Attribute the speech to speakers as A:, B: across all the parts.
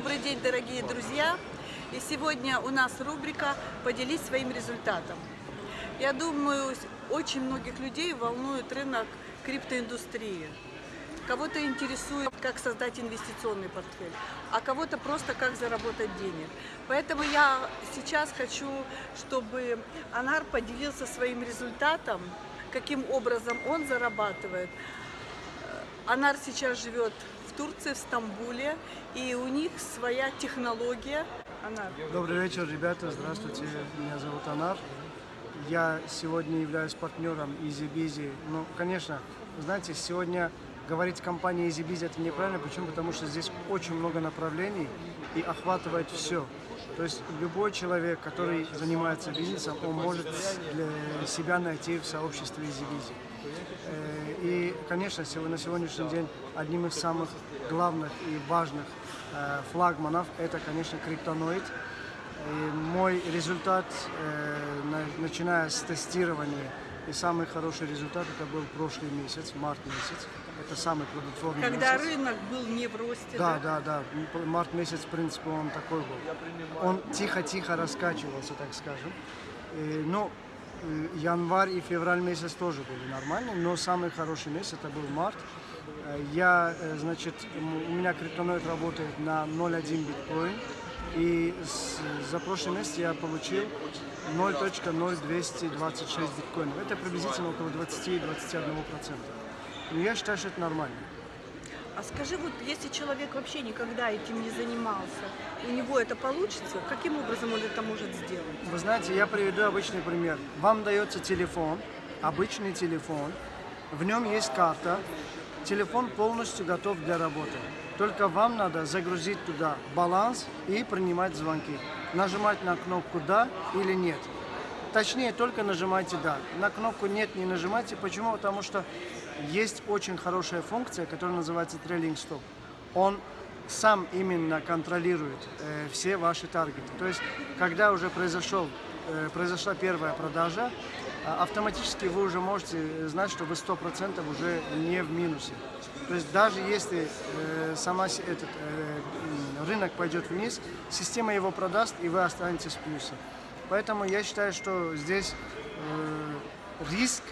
A: Добрый день, дорогие друзья! И сегодня у нас рубрика «Поделись своим результатом». Я думаю, очень многих людей волнует рынок криптоиндустрии. Кого-то интересует, как создать инвестиционный портфель, а кого-то просто как заработать денег. Поэтому я сейчас хочу, чтобы Анар поделился своим результатом, каким образом он зарабатывает. Анар сейчас живет в Турции, в Стамбуле, и у них своя технология. Анар.
B: Добрый вечер, ребята. Здравствуйте. Меня зовут Анар. Я сегодня являюсь партнером EasyBizy. Ну, конечно, знаете, сегодня говорить компании EasyBizy это неправильно. Почему? Потому что здесь очень много направлений и охватывает все. То есть любой человек, который занимается бизнесом, он может для себя найти в сообществе EasyBizy. Э, и, конечно, на сегодняшний день одним из самых главных и важных э, флагманов это, конечно, криптоноид. И мой результат, э, начиная с тестирования, и самый хороший результат это был прошлый месяц, март месяц. Это самый плодотворный
A: Когда
B: месяц.
A: рынок был не в росте,
B: да? Да, да, да. Март месяц, в принципе, он такой был. Он тихо-тихо раскачивался, так скажем. И, ну, январь и февраль месяц тоже были нормальные, но самый хороший месяц это был март. Я, значит, у меня криптоноид работает на 0.1 биткоин. И за прошлый месяц я получил 0.0226 биткоинов. Это приблизительно около 20-21%. Но я считаю, что это нормально.
A: А скажи, вот если человек вообще никогда этим не занимался, у него это получится? Каким образом он это может сделать?
B: Вы знаете, я приведу обычный пример. Вам дается телефон, обычный телефон, в нем есть карта, телефон полностью готов для работы. Только вам надо загрузить туда баланс и принимать звонки. Нажимать на кнопку «Да» или «Нет». Точнее, только нажимайте «Да». На кнопку «Нет» не нажимайте. Почему? Потому что есть очень хорошая функция, которая называется трейлинг стоп. Он сам именно контролирует э, все ваши таргеты. То есть, когда уже произошел, э, произошла первая продажа, э, автоматически вы уже можете знать, что вы 100% уже не в минусе. То есть, даже если э, сама этот э, рынок пойдет вниз, система его продаст, и вы останетесь в плюсе. Поэтому я считаю, что здесь э, риск,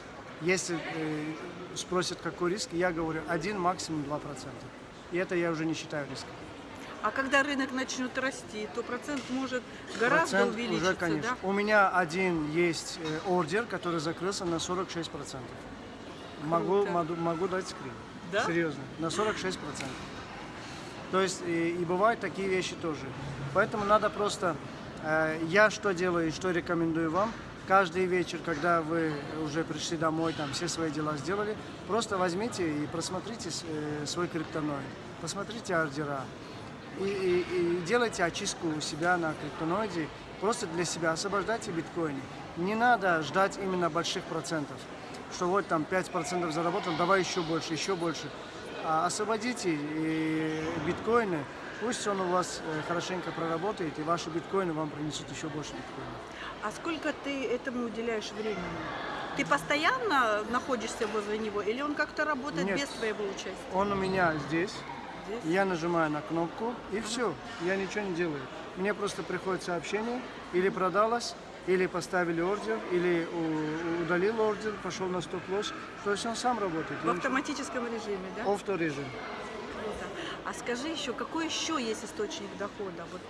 B: если э, спросят, какой риск, я говорю, один, максимум 2%. И это я уже не считаю риском.
A: А когда рынок начнет расти, то процент может гораздо
B: процент
A: увеличиться,
B: уже, конечно.
A: да?
B: У меня один есть э, ордер, который закрылся на 46%. Могу, могу, могу дать скрин.
A: Да?
B: Серьезно, на 46%. То есть и, и бывают такие вещи тоже. Поэтому надо просто... Э, я что делаю и что рекомендую вам, каждый вечер, когда вы уже пришли домой, там все свои дела сделали, просто возьмите и просмотрите э, свой криптоноид, посмотрите ордера и, и, и делайте очистку у себя на криптоноиде, просто для себя освобождайте биткоины. Не надо ждать именно больших процентов, что вот там 5% заработал, давай еще больше, еще больше. А освободите биткоины, пусть он у вас э, хорошенько проработает, и ваши биткоины вам принесут еще больше биткоинов.
A: А сколько ты этому уделяешь времени? Ты постоянно находишься возле него или он как-то работает
B: Нет.
A: без твоего участия?
B: Он у меня здесь,
A: Здесь?
B: я нажимаю на кнопку, и все, я ничего не делаю. Мне просто приходит сообщение, или продалось, или поставили ордер, или удалил ордер, пошел на стоп-лосс. То есть он сам работает.
A: В автоматическом режиме, да?
B: Авторежим.
A: А скажи еще, какой еще есть источник дохода? Вот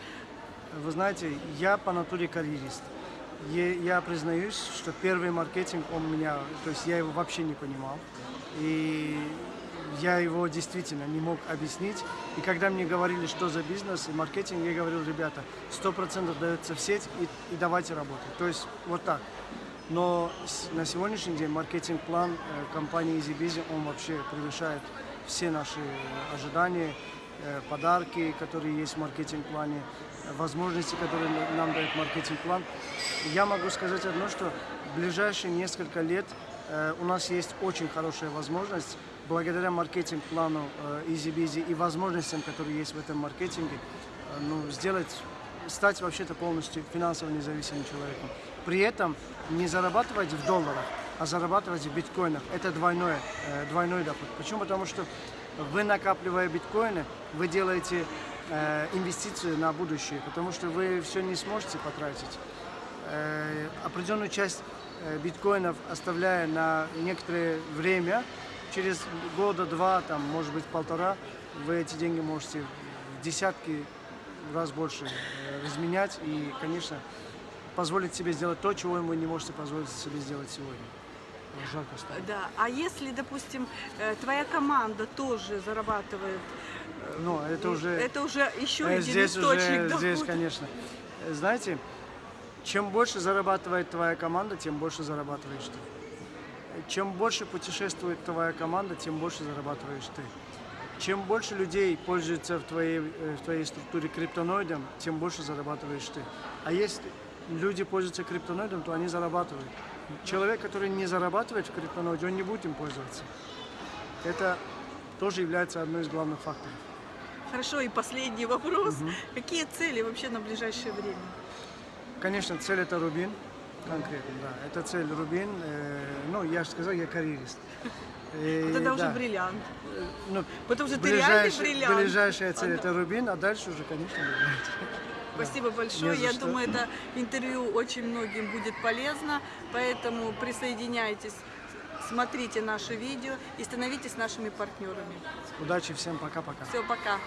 B: Вы знаете, я по натуре карьерист. Я признаюсь, что первый маркетинг он меня, то есть я его вообще не понимал. И я его действительно не мог объяснить. И когда мне говорили, что за бизнес и маркетинг, я говорил, ребята, 100% дается в сеть и, и давайте работать. То есть вот так. Но на сегодняшний день маркетинг-план э, компании EasyBizy, он вообще превышает все наши э, ожидания, э, подарки, которые есть в маркетинг-плане, э, возможности, которые нам дает маркетинг-план. Я могу сказать одно, что в ближайшие несколько лет э, у нас есть очень хорошая возможность, благодаря маркетинг-плану э, EasyBizy и возможностям, которые есть в этом маркетинге, э, ну, сделать стать вообще-то полностью финансово независимым человеком. При этом не зарабатывать в долларах, а зарабатывать в биткоинах. Это двойное, э, двойной доход. Почему? Потому что вы накапливая биткоины, вы делаете э, инвестицию на будущее, потому что вы все не сможете потратить. Э, определенную часть э, биткоинов оставляя на некоторое время, через года два, там, может быть, полтора, вы эти деньги можете в десятки раз больше э, разменять и, конечно, позволить себе сделать то, чего вы не можете позволить себе сделать сегодня. Жарко стало.
A: Да. А если, допустим, э, твоя команда тоже зарабатывает, э,
B: Но это уже...
A: это уже еще
B: Э,
A: один
B: Здесь
A: источник
B: уже, здесь,
A: дохода.
B: конечно. Э, Знаете, чем больше зарабатывает твоя команда, тем больше зарабатываешь ты. Чем больше путешествует твоя команда, тем больше зарабатываешь ты. Чем больше людей пользуются в твоей, в твоей структуре криптоноидом, тем больше зарабатываешь ты. А если люди пользуются криптоноидом, то они зарабатывают. Человек, который не зарабатывает в криптоноиде, он не будет им пользоваться. Это тоже является одной из главных факторов.
A: Хорошо, и последний вопрос. Какие цели вообще на ближайшее время?
B: Конечно, цель это Рубин, конкретно, да. Это цель Рубин. Э, ну, я же сказал, я карьерист. И,
A: Вот это уже бриллиант.
B: э, ну,
A: Потому что ты реальный бриллиант.
B: Ближайшая цель это Рубин, а дальше уже, конечно, бриллиант.
A: Спасибо большое. Я
B: что.
A: думаю, это интервью очень многим будет полезно. Поэтому присоединяйтесь, смотрите наши видео и становитесь нашими партнерами.
B: Удачи всем, пока-пока.
A: Все, пока.